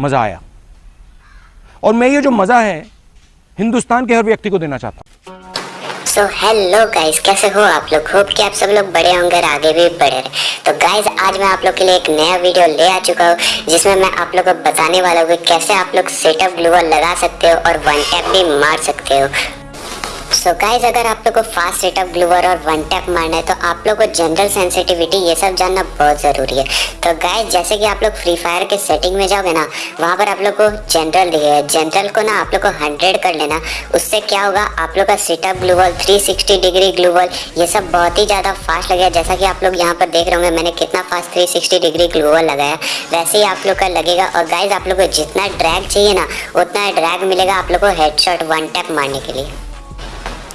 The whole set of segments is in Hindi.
मज़ा आया। और मैं ये जो मज़ा है, हिंदुस्तान के हर व्यक्ति को देना चाहता हूँ। सो हेलो गाइस कैसे हो आप लोग? होप कि आप सब लोग बड़े होंगे आगे भी बढ़े रहे। तो गाइस आज मैं आप लोग के लिए एक नया वीडियो ले आ चुका हूँ, जिसमें मैं आप लोग को बताने वाला हूँ कि कैसे आप लोग सेटअप ग्लूअर लगा सकते हो और वन टैप भी मार सकते हो। सो so गाइज़ अगर आप लोग को फास्ट सेटअप ग्लूवर और वन टैप मारना है तो आप लोग को जनरल सेंसिटिविटी ये सब जानना बहुत ज़रूरी है। तो गाइज़ जैसे कि आप लोग फ्री फायर के सेटिंग में जाओगे ना, वहाँ पर आप लोग को जनरल दिखेगा जनरल को ना आप लोग को हंड्रेड कर लेना। उससे क्या होगा, आप लोग का setup gloo wall three sixty degree gloo wall ये सब बहुत ही ज़्यादा फास्ट लगेगा। जैसा कि आप लोग यहाँ पर देख रहे होंगे, मैंने कितना fast three sixty degree gloo wall लगाया वैसे ही आप लोग का लगेगा, और गाइज़ आप लोग को जितना ड्रैग चाहिए ना, उतना ड्रैग मिलेगा आप लोग को हेड हेडशॉट वन टैप मारने के लिए।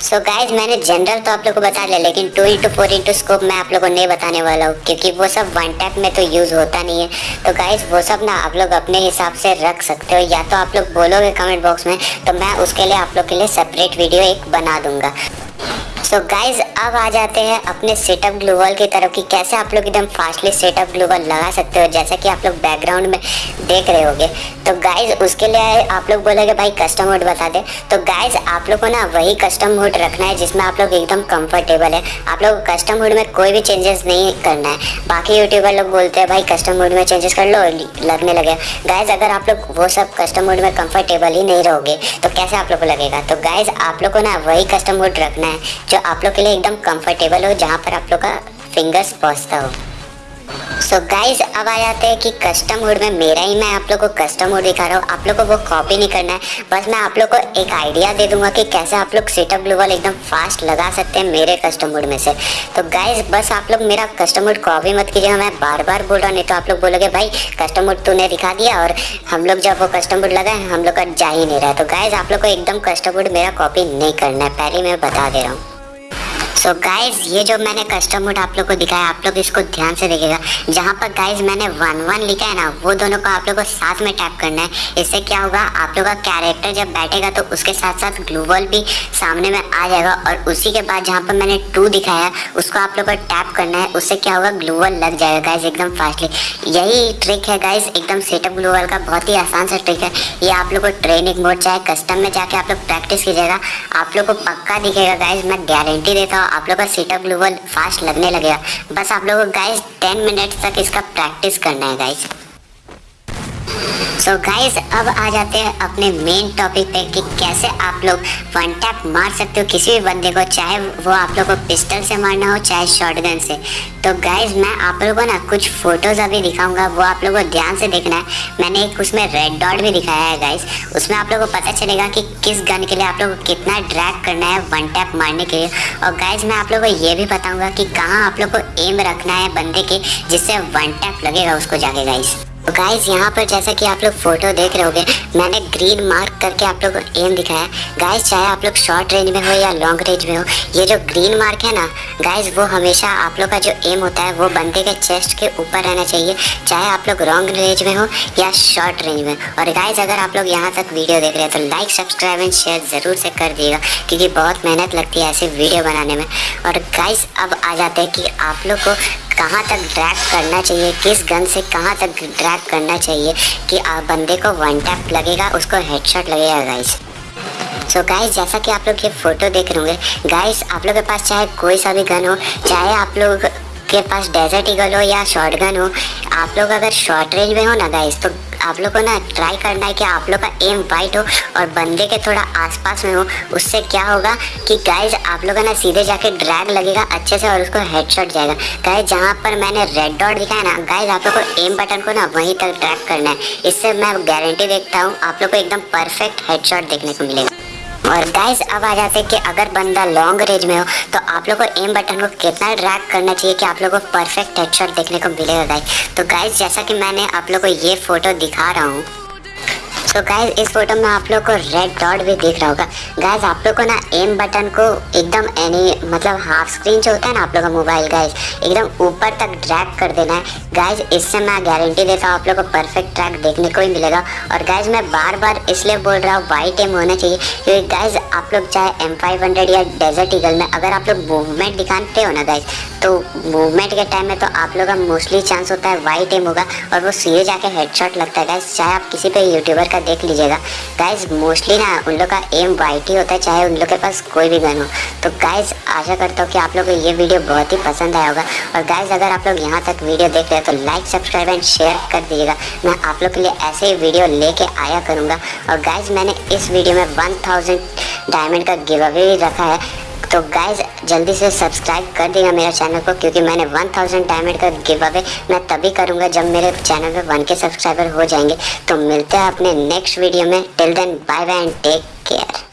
सो so गाइज़ मैंने जनरल तो आप लोग को बता लिया, लेकिन two into four into scope मैं आप लोग को नहीं बताने वाला हूँ, क्योंकि वो सब वन टैप में तो यूज़ होता नहीं है। तो गाइज़ वो सब ना आप लोग अपने हिसाब से रख सकते हो, या तो आप लोग बोलोगे कमेंट बॉक्स में तो मैं उसके लिए आप लोग के लिए सेपरेट वीडियो एक बना दूँगा। सो so गाइज़ अब आ जाते हैं अपने सेटअप ग्लूवल की तरफ़ कि कैसे आप लोग एकदम फास्टली सेटअप ग्लूवल लगा सकते हो जैसा कि आप लोग बैकग्राउंड में देख रहे होगे तो गाइज़ उसके लिए आप लोग बोलोगे भाई कस्टम मोड बता दे तो गाइज़ आप लोग को ना वही कस्टम मोड रखना है जिसमें आप लोग एकदम कंफर्टेबल है आप लोग कस्टम मोड में कोई भी चेंजेस नहीं करना है बाकी यूट्यूबर लोग बोलते हैं भाई कस्टम मोड में चेंजेस कर लो लगने लगे गाइज़ अगर आप लोग वो सब कस्टम मोड में कंफर्टेबल ही नहीं रहोगे तो कैसे आप लोग को लगेगा तो गाइज़ आप लोग को ना वही कस्टम मोड रखना है जो आप लोग के लिए एकदम कंफर्टेबल हो, जहाँ पर आप लोग का फिंगर्स पहुँचता हो। सो so गाइज़ अब आ जाते हैं कि कस्टम मोड में मेरा ही मैं आप लोग को कस्टम मोड दिखा रहा हूँ। आप लोग को वो कॉपी नहीं करना है। बस मैं आप लोग को एक आइडिया दे दूँगा कि कैसे आप लोग सेटअप ग्लूवल एकदम फास्ट लगा सकते हैं मेरे कस्टम मोड में से। तो गाइज़ बस आप लोग मेरा कस्टम मोड कॉपी मत कीजिएगा। मैं बार बार बोल रहा हूँ, नहीं तो आप लोग बोलोगे, भाई कस्टम मोड तूने दिखा दिया और हम लोग जब वो कस्टम मोड लगाए, हम लोग का जा ही नहीं रहा तो गाइज़ आप लोग को एकदम कस्टम मोड मेरा कॉपी नहीं करना है। पहले मैं बता दे रहा हूँ। सो so गाइज़ ये जो मैंने कस्टम मोड आप लोग को दिखाया, आप लोग इसको ध्यान से देखिएगा। जहाँ पर गाइज़ मैंने वन वन लिखा है ना, वो दोनों को आप लोग को साथ में टैप करना है। इससे क्या होगा, आप लोग का कैरेक्टर जब बैठेगा तो उसके साथ साथ ग्लूवल भी सामने में आ जाएगा और उसी के बाद जहाँ पर मैंने टू दिखाया, उसको आप लोग को टैप करना है। उससे क्या होगा ग्लूवल लग जाएगा गाइज़ एकदम फास्टली यही ट्रिक है गाइज़ एकदम सेटअप ग्लूवल का बहुत ही आसान सा ट्रिक है। ये आप लोग को ट्रेनिंग मोड चाहे कस्टम में जाके आप लोग प्रैक्टिस कीजिएगा। आप लोग को पक्का दिखेगा गाइज़ मैं गारंटी देता हूँ आप लोग का सेटअप ग्लोबल फास्ट लगने लगेगा। बस आप लोगों को गाइस टेन मिनट तक इसका प्रैक्टिस करना है गाइस सो so गाइस अब आ जाते हैं अपने मेन टॉपिक पे कि कैसे आप लोग वन टैप मार सकते हो किसी भी बंदे को, चाहे वो आप लोग को पिस्टल से मारना हो, चाहे शॉटगन से। तो गाइस मैं आप लोगों को ना कुछ फ़ोटोज़ अभी दिखाऊँगा, वो आप लोगों को ध्यान से देखना है। मैंने एक उसमें रेड डॉट भी दिखाया है गाइस उसमें आप लोगों को पता चलेगा कि किस गन के लिए आप लोग को कितना ड्रैग करना है वन टैप मारने के लिए। और गाइज़ मैं आप लोग को ये भी बताऊँगा कि कहाँ आप लोग को एम रखना है बंदे के, जिससे वन टैप लगेगा उसको जाके गाइस तो गाइज़ यहाँ पर जैसा कि आप लोग फ़ोटो देख रहे होगे, मैंने ग्रीन मार्क करके आप लोग को एम दिखाया गाइज़ चाहे आप लोग शॉर्ट रेंज में हो या लॉन्ग रेंज में हो, ये जो ग्रीन मार्क है ना गाइज़ वो हमेशा आप लोग का जो एम होता है, वो बंदे के चेस्ट के ऊपर रहना चाहिए। चाहे आप लोग लॉन्ग रेंज में हो या शॉर्ट रेंज में। और गाइज़ अगर आप लोग यहाँ तक वीडियो देख रहे हैं तो लाइक सब्सक्राइब एंड शेयर ज़रूर से कर दिएगा क्योंकि बहुत मेहनत लगती है ऐसे वीडियो बनाने में। और गाइज़ अब आ जाते हैं कि आप लोग को कहाँ तक ड्रैग करना चाहिए, किस गन से कहाँ तक ड्रैग करना चाहिए, कि आप बंदे को वन टैप लगेगा, उसको हेडशॉट लगेगा गाइस सो so गाइस जैसा कि आप लोग ये फ़ोटो देख रहे होंगे गाइस आप लोग के पास चाहे कोई सा भी गन हो, चाहे आप लोग के पास डेजर्ट ईगल हो या शॉर्ट गन हो, आप लोग अगर शॉर्ट रेंज में हो ना गाइस तो आप लोग को ना ट्राई करना है कि आप लोग का एम वाइट हो और बंदे के थोड़ा आसपास में हो। उससे क्या होगा कि गाइज़ आप लोग का ना सीधे जाके ड्रैग लगेगा अच्छे से और उसको हेडशॉट जाएगा। गाइज़ जहाँ पर मैंने रेड डॉट दिखाया ना गाइज़ आप लोग को एम बटन को ना वहीं तक ट्रैक करना है। इससे मैं गारंटी देखता हूँ आप लोग को एकदम परफेक्ट हेडशॉट देखने को मिलेगा। और गाइस अब आ जाते हैं कि अगर बंदा लॉन्ग रेंज में हो तो आप लोग को एम बटन को कितना ड्रैग करना चाहिए कि आप लोग को परफेक्ट हेडशॉट देखने को मिलेगा गाइस तो गाइस जैसा कि मैंने आप लोग को ये फ़ोटो दिखा रहा हूँ तो गाइज़ इस फ़ोटो में आप लोग को रेड डॉट भी दिख रहा होगा। गाइज़ आप लोग को ना एम बटन को एकदम एनी मतलब हाफ़ स्क्रीन जो होता है ना आप लोग का मोबाइल गाइज़ एकदम ऊपर तक ड्रैग कर देना है। गाइज़ इससे मैं गारंटी देता हूँ आप लोग को परफेक्ट ट्रैक देखने को ही मिलेगा। और गाइज़ मैं बार बार इसलिए बोल रहा हूँ वाइट एम होना चाहिए, क्योंकि गाइज़ आप लोग चाहे एम फाइव हंड्रेड या डेजर्ट ईगल में अगर आप लोग मूवमेंट दिखाते हो ना गाइज़ तो मूवमेंट के टाइम में तो आप लोग का मोस्टली चांस होता है वाइट एम होगा। और वो सीधे जाके हेडशॉट लगता है गाइज़ चाहे आप किसी पे यूट्यूबर का देख लीजिएगा। गाइज़ मोस्टली ना उन लोग का एम वाइट ही होता है, चाहे उन लोग के पास कोई भी गन हो। तो गाइज़ आशा करता हूँ कि आप लोग को ये वीडियो बहुत ही पसंद आया होगा। और गाइज़ अगर आप लोग यहाँ तक वीडियो देख रहे हो तो लाइक सब्सक्राइब एंड शेयर कर दीजिएगा। मैं आप लोग के लिए ऐसे ही वीडियो लेके आया करूँगा। और गाइज़ मैंने इस वीडियो में वन थाउज़ेंड डायमंड का गिव भी रखा है। तो गाइज़ जल्दी से सब्सक्राइब कर देगा मेरा चैनल को, क्योंकि मैंने 1000 डायमंड का गिव अवे मैं तभी करूँगा जब मेरे चैनल पे वन के सब्सक्राइबर हो जाएँगे। तो मिलते हैं अपने नेक्स्ट वीडियो में। Till then bye bye and take care